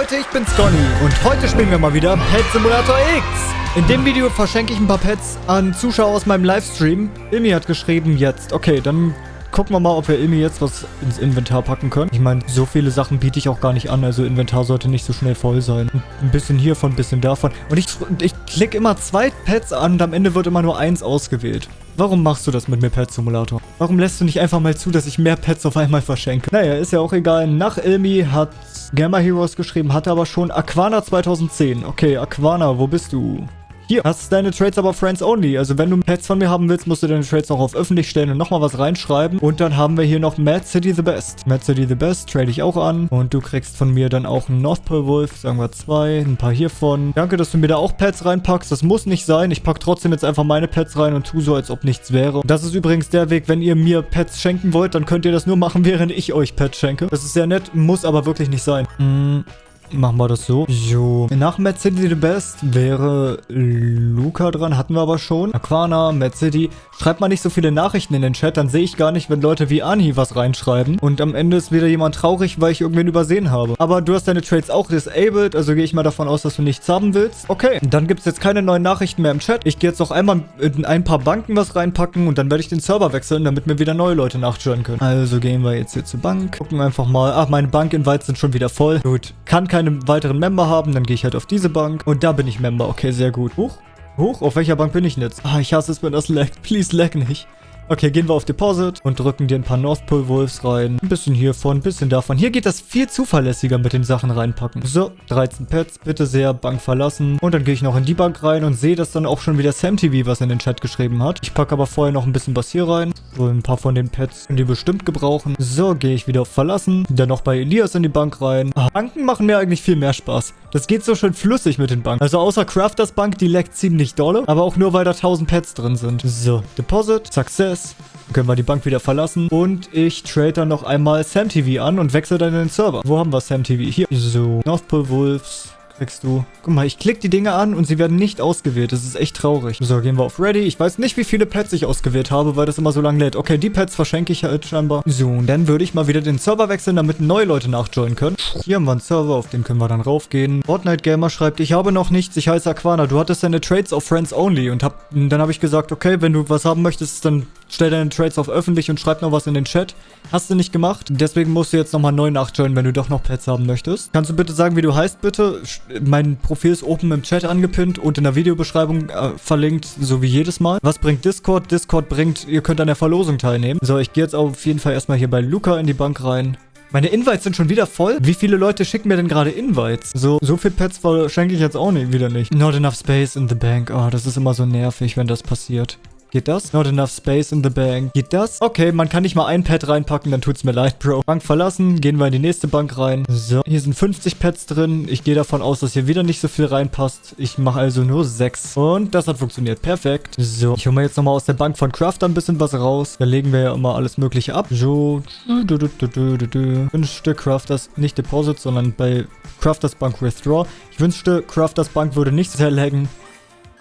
Leute, ich bin's Conny und heute spielen wir mal wieder Pet Simulator X. In dem Video verschenke ich ein paar Pets an Zuschauer aus meinem Livestream. Ilmi hat geschrieben, jetzt. Okay, dann gucken wir mal, ob wir Ilmi jetzt was ins Inventar packen können. Ich meine, so viele Sachen biete ich auch gar nicht an, also Inventar sollte nicht so schnell voll sein. Ein bisschen hiervon, ein bisschen davon. Und ich, ich klicke immer zwei Pets an und am Ende wird immer nur eins ausgewählt. Warum machst du das mit mir Pet Simulator? Warum lässt du nicht einfach mal zu, dass ich mehr Pets auf einmal verschenke? Naja, ist ja auch egal. Nach Ilmi hat Gamma Heroes geschrieben, hatte aber schon Aquana 2010. Okay, Aquana, wo bist du? Hier, hast deine Trades aber Friends Only. Also wenn du Pets von mir haben willst, musst du deine Trades noch auf öffentlich stellen und nochmal was reinschreiben. Und dann haben wir hier noch Mad City the Best. Mad City the Best trade ich auch an. Und du kriegst von mir dann auch einen North Pole Wolf, sagen wir zwei, ein paar hiervon. Danke, dass du mir da auch Pets reinpackst. Das muss nicht sein. Ich pack trotzdem jetzt einfach meine Pets rein und tu so, als ob nichts wäre. Das ist übrigens der Weg, wenn ihr mir Pets schenken wollt, dann könnt ihr das nur machen, während ich euch Pets schenke. Das ist sehr nett, muss aber wirklich nicht sein. Mm. Machen wir das so. So. Nach Mad City the Best wäre Luca dran. Hatten wir aber schon. Aquana, Mad City. Schreibt mal nicht so viele Nachrichten in den Chat. Dann sehe ich gar nicht, wenn Leute wie Ani was reinschreiben. Und am Ende ist wieder jemand traurig, weil ich irgendwen übersehen habe. Aber du hast deine Trades auch disabled. Also gehe ich mal davon aus, dass du nichts haben willst. Okay. Dann gibt es jetzt keine neuen Nachrichten mehr im Chat. Ich gehe jetzt noch einmal in ein paar Banken was reinpacken. Und dann werde ich den Server wechseln, damit mir wieder neue Leute nachjoinen können. Also gehen wir jetzt hier zur Bank. Gucken einfach mal. Ach, meine Bank-Invites sind schon wieder voll. Gut. Kann keine weiteren Member haben. Dann gehe ich halt auf diese Bank. Und da bin ich Member. Okay, sehr gut. Huch. Huch, auf welcher Bank bin ich denn jetzt? Ah, ich hasse es, wenn das laggt. Please lag nicht. Okay, gehen wir auf Deposit und drücken dir ein paar North Pole Wolves rein. Ein bisschen hiervon, ein bisschen davon. Hier geht das viel zuverlässiger mit den Sachen reinpacken. So, 13 Pets, bitte sehr, Bank verlassen. Und dann gehe ich noch in die Bank rein und sehe, dass dann auch schon wieder SamTV was in den Chat geschrieben hat. Ich packe aber vorher noch ein bisschen was hier rein. So, ein paar von den Pets können die bestimmt gebrauchen. So, gehe ich wieder Verlassen. Dann noch bei Elias in die Bank rein. Ah, Banken machen mir eigentlich viel mehr Spaß. Das geht so schön flüssig mit den Banken. Also außer Crafters Bank, die leckt ziemlich dolle. Aber auch nur, weil da 1000 Pets drin sind. So, Deposit, Success. Dann können wir die Bank wieder verlassen. Und ich trade dann noch einmal SamTV an und wechsle dann in den Server. Wo haben wir SamTV? Hier. So, North Pole Wolves kriegst du. Guck mal, ich klicke die Dinge an und sie werden nicht ausgewählt. Das ist echt traurig. So, gehen wir auf Ready. Ich weiß nicht, wie viele Pets ich ausgewählt habe, weil das immer so lange lädt. Okay, die Pets verschenke ich halt scheinbar. So, und dann würde ich mal wieder den Server wechseln, damit neue Leute nachjoinen können. Hier haben wir einen Server, auf den können wir dann raufgehen. Fortnite Gamer schreibt, ich habe noch nichts, ich heiße Aquana. Du hattest deine Trades auf Friends Only und hab, dann habe ich gesagt, okay, wenn du was haben möchtest, dann stell deine Trades auf öffentlich und schreib noch was in den Chat. Hast du nicht gemacht. Deswegen musst du jetzt nochmal neu nachjoinen, wenn du doch noch Pets haben möchtest. Kannst du bitte sagen, wie du heißt, bitte? Mein Profil ist oben im Chat angepinnt und in der Videobeschreibung äh, verlinkt, so wie jedes Mal. Was bringt Discord? Discord bringt, ihr könnt an der Verlosung teilnehmen. So, ich gehe jetzt auf jeden Fall erstmal hier bei Luca in die Bank rein. Meine Invites sind schon wieder voll. Wie viele Leute schicken mir denn gerade Invites? So, so viel Pets schenke ich jetzt auch nicht, wieder nicht. Not enough space in the bank. Oh, das ist immer so nervig, wenn das passiert. Geht das? Not enough space in the bank. Geht das? Okay, man kann nicht mal ein Pad reinpacken, dann tut's mir leid, Bro. Bank verlassen, gehen wir in die nächste Bank rein. So, hier sind 50 Pads drin. Ich gehe davon aus, dass hier wieder nicht so viel reinpasst. Ich mache also nur 6. Und das hat funktioniert. Perfekt. So, ich hole mir jetzt nochmal aus der Bank von Crafter ein bisschen was raus. Da legen wir ja immer alles mögliche ab. So, du, du, du, wünschte Crafters, nicht Deposit, sondern bei Crafters Bank Withdraw. Ich wünschte, Crafters Bank würde nicht sehr laggen.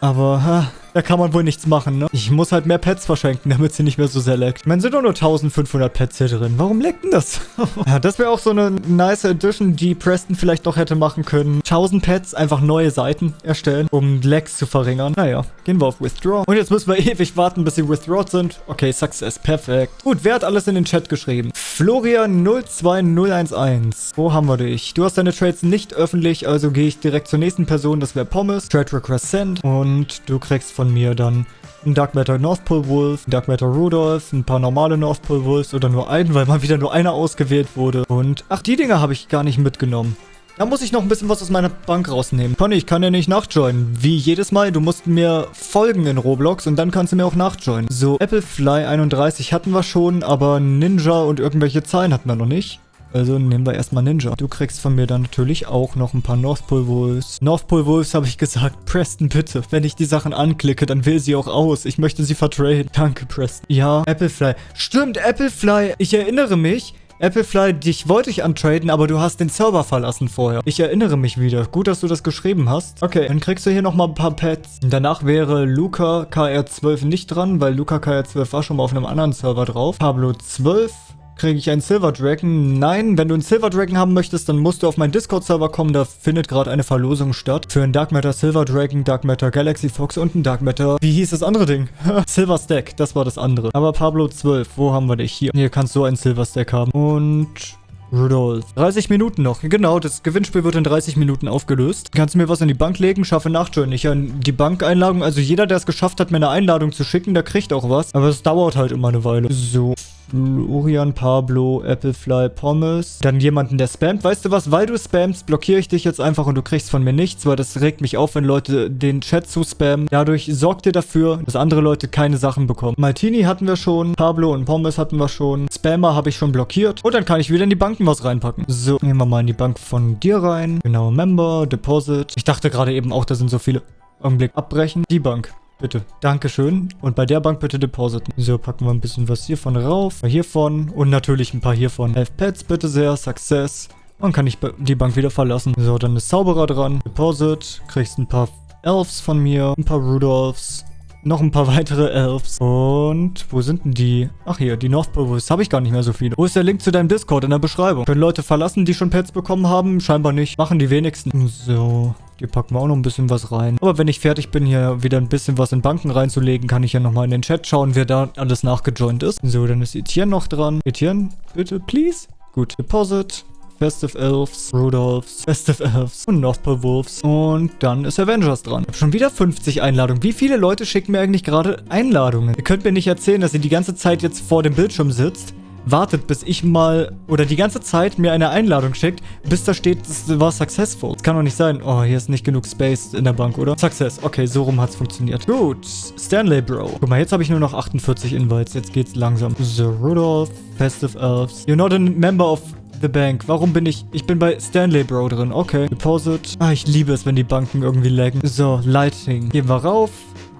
Aber, ha, da kann man wohl nichts machen, ne? Ich muss halt mehr Pets verschenken, damit sie nicht mehr so sehr leckt. Ich meine, sind doch nur 1500 Pets hier drin. Warum leckt denn das? ja, das wäre auch so eine nice Edition, die Preston vielleicht noch hätte machen können. 1000 Pets, einfach neue Seiten erstellen, um Lecks zu verringern. Naja, gehen wir auf Withdraw. Und jetzt müssen wir ewig warten, bis sie withdrawed sind. Okay, Success, perfekt. Gut, wer hat alles in den Chat geschrieben? Florian02011. Wo haben wir dich? Du hast deine Trades nicht öffentlich, also gehe ich direkt zur nächsten Person. Das wäre Pommes. Trade Request Send. Und du kriegst von von mir dann ein Dark Matter North Pole Wolf, ein Dark Matter Rudolph, ein paar normale North Pole Wolves oder nur einen, weil mal wieder nur einer ausgewählt wurde. Und, ach, die Dinger habe ich gar nicht mitgenommen. Da muss ich noch ein bisschen was aus meiner Bank rausnehmen. Conny, ich kann ja nicht nachjoinen. Wie jedes Mal, du musst mir folgen in Roblox und dann kannst du mir auch nachjoinen. So, Applefly 31 hatten wir schon, aber Ninja und irgendwelche Zahlen hatten wir noch nicht. Also nehmen wir erstmal Ninja. Du kriegst von mir dann natürlich auch noch ein paar North Pole Wolves. North Pole Wolves habe ich gesagt. Preston, bitte. Wenn ich die Sachen anklicke, dann will sie auch aus. Ich möchte sie vertraden. Danke, Preston. Ja, Applefly. Stimmt, Applefly. Ich erinnere mich. Applefly, dich wollte ich antraden, aber du hast den Server verlassen vorher. Ich erinnere mich wieder. Gut, dass du das geschrieben hast. Okay, dann kriegst du hier nochmal ein paar Pets. Danach wäre Luca KR12 nicht dran, weil Luca KR12 war schon mal auf einem anderen Server drauf. Pablo 12 kriege ich einen Silver Dragon? Nein, wenn du einen Silver Dragon haben möchtest, dann musst du auf meinen Discord-Server kommen. Da findet gerade eine Verlosung statt. Für einen Dark Matter Silver Dragon, Dark Matter Galaxy Fox und einen Dark Matter... Wie hieß das andere Ding? Silver Stack, das war das andere. Aber Pablo 12, wo haben wir dich? Hier. Hier kannst du einen Silver Stack haben. Und... Rudolf. 30 Minuten noch. Genau, das Gewinnspiel wird in 30 Minuten aufgelöst. Kannst du mir was in die Bank legen? Schaffe Nachjoin. Ich an die Bankeinladung. Also jeder, der es geschafft hat, mir eine Einladung zu schicken, der kriegt auch was. Aber es dauert halt immer eine Weile. So. Florian, Pablo, Applefly, Pommes. Dann jemanden, der spammt. Weißt du was? Weil du spammst, blockiere ich dich jetzt einfach und du kriegst von mir nichts, weil das regt mich auf, wenn Leute den Chat zu spammen. Dadurch sorgt ihr dafür, dass andere Leute keine Sachen bekommen. Maltini hatten wir schon. Pablo und Pommes hatten wir schon. Spammer habe ich schon blockiert. Und dann kann ich wieder in die Banken was reinpacken. So, nehmen wir mal in die Bank von dir rein. Genau, Member, Deposit. Ich dachte gerade eben auch, da sind so viele. Augenblick, abbrechen. Die Bank. Bitte. Dankeschön. Und bei der Bank bitte depositen. So, packen wir ein bisschen was hiervon rauf. Hiervon. Und natürlich ein paar hiervon. Elf Pets, bitte sehr. Success. Und kann ich die Bank wieder verlassen. So, dann ist Zauberer dran. Deposit. Kriegst ein paar Elves von mir. Ein paar Rudolphs. Noch ein paar weitere Elves. Und wo sind denn die? Ach hier, die North Wolves. Habe ich gar nicht mehr so viele. Wo ist der Link zu deinem Discord in der Beschreibung? Können Leute verlassen, die schon Pets bekommen haben? Scheinbar nicht. Machen die wenigsten. So. Hier packen wir auch noch ein bisschen was rein. Aber wenn ich fertig bin, hier wieder ein bisschen was in Banken reinzulegen, kann ich ja nochmal in den Chat schauen, wer da alles nachgejoint ist. So, dann ist Etienne noch dran. Etienne, bitte, please. Gut, Deposit. Festive Elves, Rudolphs, Festive Elves und Northpole Wolves. Und dann ist Avengers dran. Ich habe schon wieder 50 Einladungen. Wie viele Leute schicken mir eigentlich gerade Einladungen? Ihr könnt mir nicht erzählen, dass ihr die ganze Zeit jetzt vor dem Bildschirm sitzt wartet, bis ich mal oder die ganze Zeit mir eine Einladung schickt, bis da steht, es war successful. Das kann doch nicht sein. Oh, hier ist nicht genug Space in der Bank, oder? Success. Okay, so rum hat es funktioniert. Gut. Stanley Bro. Guck mal, jetzt habe ich nur noch 48 Invites. Jetzt geht's langsam. So, Rudolph, Festive Elves. You're not a member of the bank. Warum bin ich... Ich bin bei Stanley Bro drin. Okay. Deposit. Ah, ich liebe es, wenn die Banken irgendwie laggen. So, Lighting. Gehen wir rauf.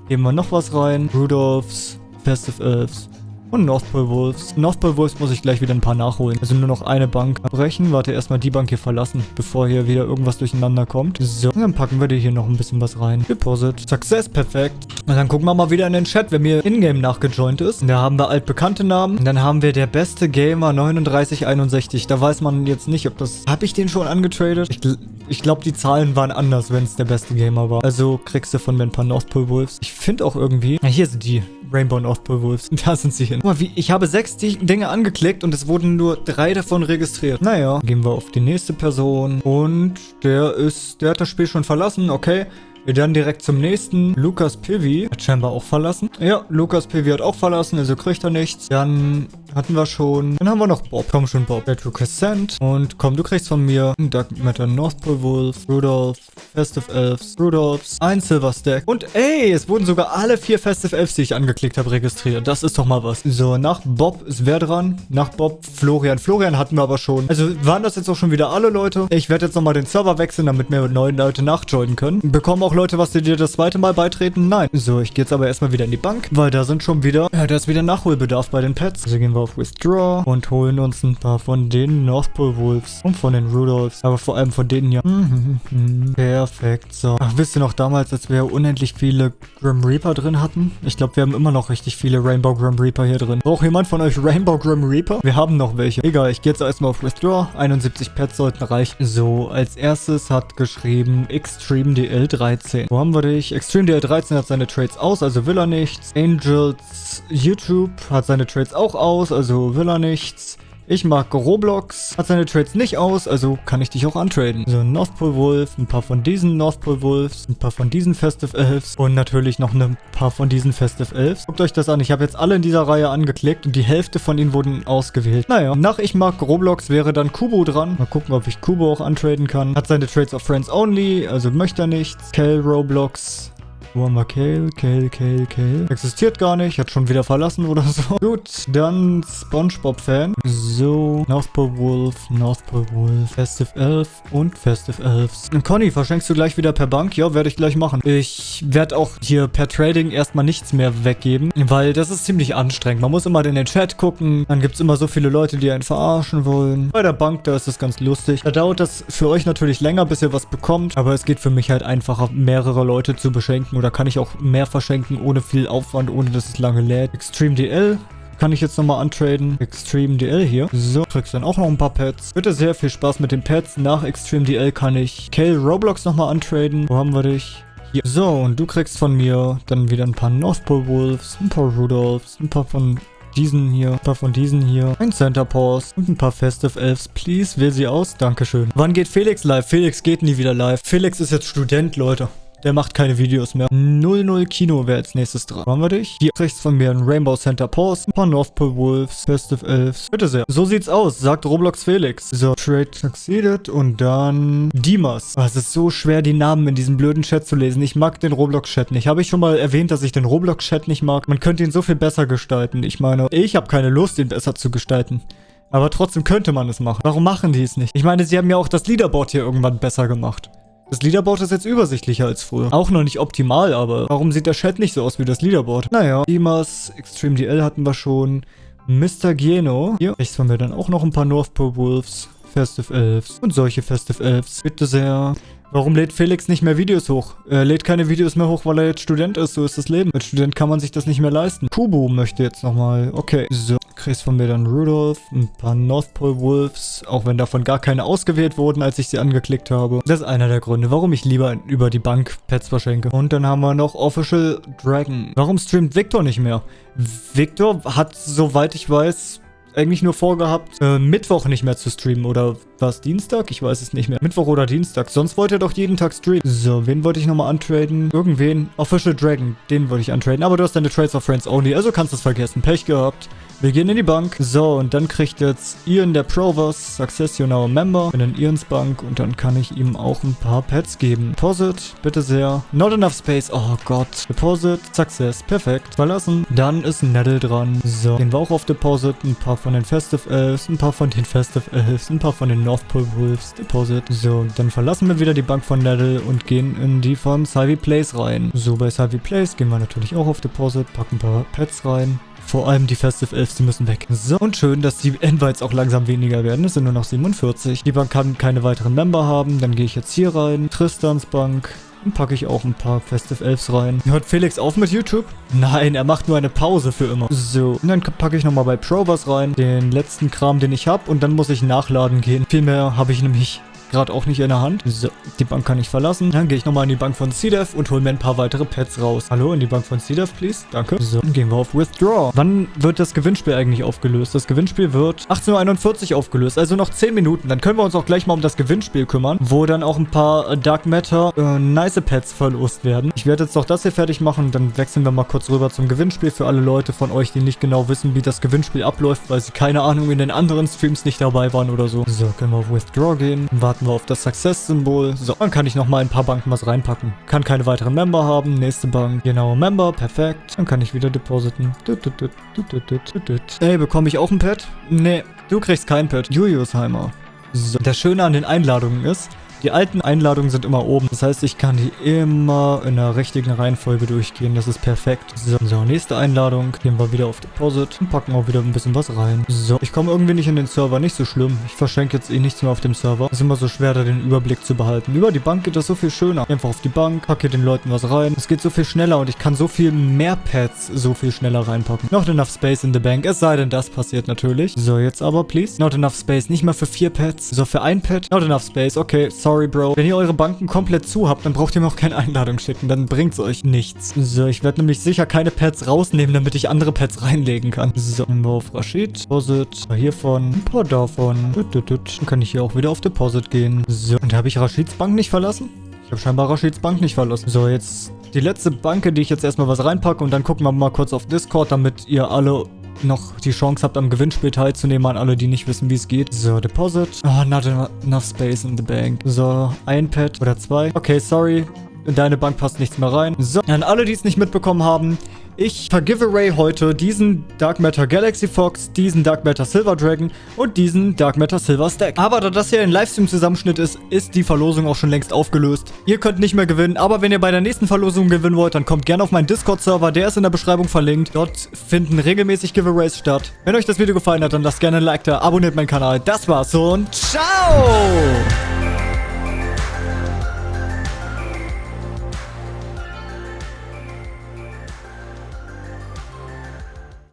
Geben wir noch was rein. Rudolphs, Festive Elves. Und Northpole Wolves. Northpole Wolves muss ich gleich wieder ein paar nachholen. Also nur noch eine Bank brechen. Warte, erstmal die Bank hier verlassen, bevor hier wieder irgendwas durcheinander kommt. So, dann packen wir dir hier noch ein bisschen was rein. Deposit. Success, perfekt. Und dann gucken wir mal wieder in den Chat, wer mir in-game nachgejoint ist. Da haben wir altbekannte Namen. Und dann haben wir der beste Gamer 3961. Da weiß man jetzt nicht, ob das... Habe ich den schon angetradet? Ich, ich glaube, die Zahlen waren anders, wenn es der beste Gamer war. Also kriegst du von mir ein paar Northpole Wolves. Ich finde auch irgendwie... Ja, hier sind die. Rainbow Northpole Wolves. Da sind sie hin. Guck mal, wie, ich habe sechs Dinge angeklickt und es wurden nur drei davon registriert. Naja, gehen wir auf die nächste Person. Und der ist, der hat das Spiel schon verlassen, okay. Wir dann direkt zum nächsten. Lukas Pivi hat scheinbar auch verlassen. Ja, Lukas Pivi hat auch verlassen, also kriegt er nichts. Dann hatten wir schon. Dann haben wir noch Bob. Komm schon, Bob. Retro Cassant. Und komm, du kriegst von mir Dark Matter North Pole Wolf, Rudolph, Festive Elves, Rudolphs, ein Silver Stack. Und ey, es wurden sogar alle vier Festive Elves, die ich angeklickt habe, registriert. Das ist doch mal was. So, nach Bob ist wer dran? Nach Bob Florian. Florian hatten wir aber schon. Also waren das jetzt auch schon wieder alle Leute? Ich werde jetzt nochmal den Server wechseln, damit mir neue Leute nachjoinen können. Bekommen auch Leute was, die dir das zweite Mal beitreten? Nein. So, ich gehe jetzt aber erstmal wieder in die Bank, weil da sind schon wieder, ja, da ist wieder Nachholbedarf bei den Pets. Also gehen wir auf Withdraw und holen uns ein paar von den North Pole Wolves und von den Rudolphs. Aber vor allem von denen hier. Perfekt, so. Ach, wisst ihr noch damals, als wir unendlich viele Grim Reaper drin hatten? Ich glaube, wir haben immer noch richtig viele Rainbow Grim Reaper hier drin. Braucht jemand von euch Rainbow Grim Reaper? Wir haben noch welche. Egal, ich gehe jetzt erstmal auf Withdraw. 71 Pets sollten reichen. So, als erstes hat geschrieben Extreme DL13. Wo haben wir dich? Extreme DL13 hat seine Trades aus, also will er nichts. Angels YouTube hat seine Trades auch aus, also will er nichts. Ich mag Roblox, hat seine Trades nicht aus, also kann ich dich auch antraden. So, North Pole Wolf, ein paar von diesen North Pole Wolves, ein paar von diesen Festive Elves und natürlich noch ein paar von diesen Festive Elves. Guckt euch das an, ich habe jetzt alle in dieser Reihe angeklickt und die Hälfte von ihnen wurden ausgewählt. Naja, nach Ich mag Roblox wäre dann Kubo dran. Mal gucken, ob ich Kubo auch antraden kann. Hat seine Trades auf Friends Only, also möchte er nichts. Kel Roblox, wo haben wir Kale? Kale, Kale, Kale. Existiert gar nicht. Hat schon wieder verlassen oder so. Gut, dann Spongebob-Fan. So, North Pole Wolf, North Pole Wolf, Festive Elf und Festive Elves. Conny, verschenkst du gleich wieder per Bank? Ja, werde ich gleich machen. Ich werde auch hier per Trading erstmal nichts mehr weggeben, weil das ist ziemlich anstrengend. Man muss immer in den Chat gucken. Dann gibt es immer so viele Leute, die einen verarschen wollen. Bei der Bank, da ist es ganz lustig. Da dauert das für euch natürlich länger, bis ihr was bekommt. Aber es geht für mich halt einfacher, mehrere Leute zu beschenken. Oder kann ich auch mehr verschenken, ohne viel Aufwand, ohne dass es lange lädt. Extreme DL kann ich jetzt nochmal untraden. Extreme DL hier. So, kriegst dann auch noch ein paar Pets. Bitte sehr viel Spaß mit den Pets. Nach Extreme DL kann ich Kale Roblox nochmal untraden. Wo haben wir dich? Hier. So, und du kriegst von mir dann wieder ein paar North Pole Wolves, ein paar Rudolphs, ein paar von diesen hier, ein paar von diesen hier, ein Center Pause und ein paar Festive Elves. Please, wähl sie aus. Dankeschön. Wann geht Felix live? Felix geht nie wieder live. Felix ist jetzt Student, Leute. Der macht keine Videos mehr. 00 Kino wäre als nächstes dran. Haben wir dich? Hier rechts von mir ein Rainbow Center Pause, ein paar North Pole Wolves, Festive Elves. Bitte sehr. So sieht's aus, sagt Roblox Felix. So, Trade Succeeded und dann Dimas. Oh, es ist so schwer, die Namen in diesem blöden Chat zu lesen. Ich mag den Roblox-Chat nicht. Habe ich schon mal erwähnt, dass ich den Roblox-Chat nicht mag? Man könnte ihn so viel besser gestalten. Ich meine, ich habe keine Lust, ihn besser zu gestalten. Aber trotzdem könnte man es machen. Warum machen die es nicht? Ich meine, sie haben ja auch das Leaderboard hier irgendwann besser gemacht. Das Leaderboard ist jetzt übersichtlicher als früher. Auch noch nicht optimal, aber warum sieht der Chat nicht so aus wie das Leaderboard? Naja, Dimas, Extreme DL hatten wir schon. Mr. Gieno. Hier rechts haben wir dann auch noch ein paar North Pole Wolves. Festive Elves und solche Festive Elves. Bitte sehr. Warum lädt Felix nicht mehr Videos hoch? Er lädt keine Videos mehr hoch, weil er jetzt Student ist. So ist das Leben. Als Student kann man sich das nicht mehr leisten. Kubu möchte jetzt nochmal. Okay. So. Kriegst von mir dann Rudolph, ein paar North Pole Wolves, auch wenn davon gar keine ausgewählt wurden, als ich sie angeklickt habe. Das ist einer der Gründe, warum ich lieber über die Bank Pets verschenke. Und dann haben wir noch Official Dragon. Warum streamt Victor nicht mehr? Victor hat, soweit ich weiß, eigentlich nur vorgehabt, äh, Mittwoch nicht mehr zu streamen. Oder war es Dienstag? Ich weiß es nicht mehr. Mittwoch oder Dienstag. Sonst wollte er doch jeden Tag streamen. So, wen wollte ich nochmal untraden? Irgendwen. Official Dragon. Den wollte ich untraden. Aber du hast deine Trades of Friends only. Also kannst du es vergessen. Pech gehabt. Wir gehen in die Bank. So, und dann kriegt jetzt Ian der Provers Success You Now Member. In Ians Bank und dann kann ich ihm auch ein paar Pets geben. Deposit, bitte sehr. Not enough space. Oh Gott. Deposit, Success. Perfekt. Verlassen. Dann ist Nettle dran. So, gehen wir auch auf Deposit. Ein paar von den Festive Elves, ein paar von den Festive Elves, ein paar von den North Pole Wolves. Deposit. So, dann verlassen wir wieder die Bank von Nettle und gehen in die von Savvy Place rein. So, bei Savvy Place gehen wir natürlich auch auf Deposit, packen ein paar Pets rein. Vor allem die Festive Elves, die müssen weg. So, und schön, dass die Invites auch langsam weniger werden. Es sind nur noch 47. Die Bank kann keine weiteren Member haben. Dann gehe ich jetzt hier rein. Tristans Bank. Dann packe ich auch ein paar Festive Elves rein. Hört Felix auf mit YouTube? Nein, er macht nur eine Pause für immer. So, und dann packe ich nochmal bei Provers rein. Den letzten Kram, den ich habe. Und dann muss ich nachladen gehen. Viel mehr habe ich nämlich gerade auch nicht in der Hand. So, die Bank kann ich verlassen. Dann gehe ich nochmal in die Bank von CDEV und hole mir ein paar weitere Pets raus. Hallo, in die Bank von CDEV, please. Danke. So, dann gehen wir auf Withdraw. Wann wird das Gewinnspiel eigentlich aufgelöst? Das Gewinnspiel wird 18.41 Uhr aufgelöst, also noch 10 Minuten. Dann können wir uns auch gleich mal um das Gewinnspiel kümmern, wo dann auch ein paar Dark Matter äh, nice Pets verlost werden. Ich werde jetzt noch das hier fertig machen, dann wechseln wir mal kurz rüber zum Gewinnspiel für alle Leute von euch, die nicht genau wissen, wie das Gewinnspiel abläuft, weil sie keine Ahnung in den anderen Streams nicht dabei waren oder so. So, können wir auf Withdraw gehen. Warten wir auf das Success-Symbol. So, dann kann ich nochmal ein paar Banken was reinpacken. Kann keine weiteren Member haben. Nächste Bank. Genau, Member. Perfekt. Dann kann ich wieder depositen. Ey, bekomme ich auch ein Pet? Nee, du kriegst kein Pet. Juliusheimer. So, das Schöne an den Einladungen ist, die alten Einladungen sind immer oben. Das heißt, ich kann die immer in der richtigen Reihenfolge durchgehen. Das ist perfekt. So, so, nächste Einladung. Gehen wir wieder auf Deposit und packen auch wieder ein bisschen was rein. So, ich komme irgendwie nicht in den Server. Nicht so schlimm. Ich verschenke jetzt eh nichts mehr auf dem Server. Es ist immer so schwer, da den Überblick zu behalten. Über die Bank geht das so viel schöner. Einfach auf die Bank, packe den Leuten was rein. Es geht so viel schneller und ich kann so viel mehr Pads so viel schneller reinpacken. Not enough space in the bank. Es sei denn, das passiert natürlich. So, jetzt aber, please. Not enough space. Nicht mal für vier Pads. So, für ein Pad. Not enough space. Okay, sorry sorry, Bro. Wenn ihr eure Banken komplett zu habt, dann braucht ihr mir auch keine Einladung schicken. Dann bringt's euch nichts. So, ich werde nämlich sicher keine Pads rausnehmen, damit ich andere Pads reinlegen kann. So, nehmen wir auf Rashid. Deposit. Hiervon. Ein paar davon. Dann kann ich hier auch wieder auf Deposit gehen. So, und habe ich Rashids Bank nicht verlassen? Ich habe scheinbar Rashids Bank nicht verlassen. So, jetzt die letzte Banke, die ich jetzt erstmal was reinpacke und dann gucken wir mal kurz auf Discord, damit ihr alle noch die Chance habt, am Gewinnspiel teilzunehmen, an alle, die nicht wissen, wie es geht. So, Deposit. Oh, not enough space in the bank. So, ein Pad oder zwei. Okay, sorry. In deine Bank passt nichts mehr rein. So, an alle, die es nicht mitbekommen haben, ich vergiveaway heute diesen Dark Matter Galaxy Fox, diesen Dark Matter Silver Dragon und diesen Dark Matter Silver Stack. Aber da das hier ein Livestream-Zusammenschnitt ist, ist die Verlosung auch schon längst aufgelöst. Ihr könnt nicht mehr gewinnen, aber wenn ihr bei der nächsten Verlosung gewinnen wollt, dann kommt gerne auf meinen Discord-Server, der ist in der Beschreibung verlinkt. Dort finden regelmäßig Giveaways statt. Wenn euch das Video gefallen hat, dann lasst gerne ein Like da, abonniert meinen Kanal. Das war's und ciao!